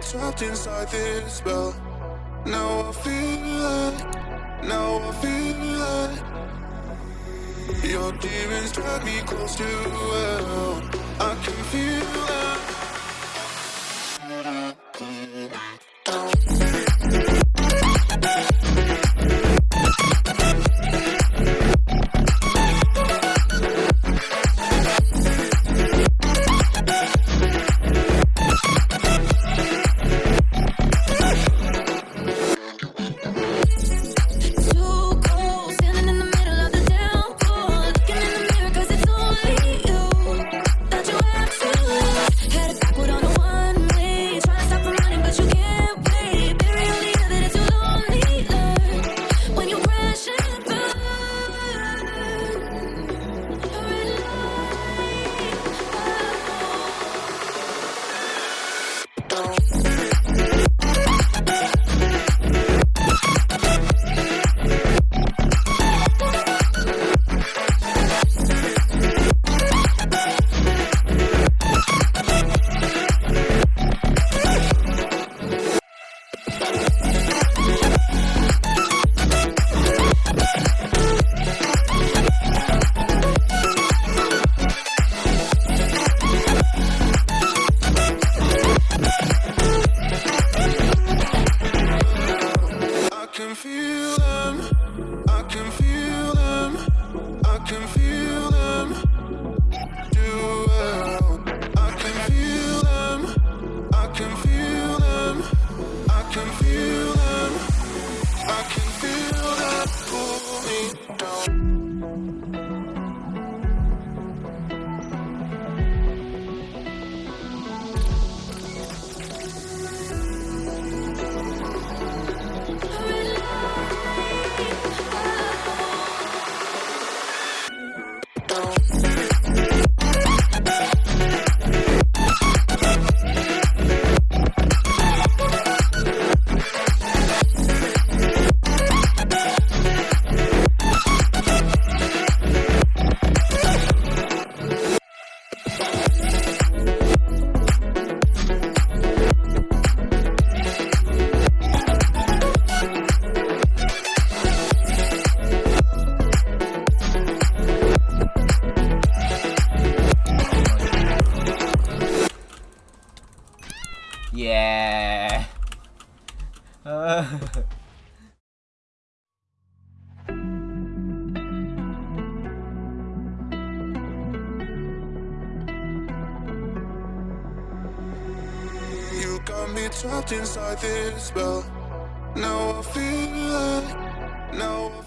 trapped inside this spell. Now I feel like, now I feel like your demons drag me close to hell. I can feel that. I feel them. I can feel Yeah. Uh, You got me trapped inside this spell. Now I feel like, now I feel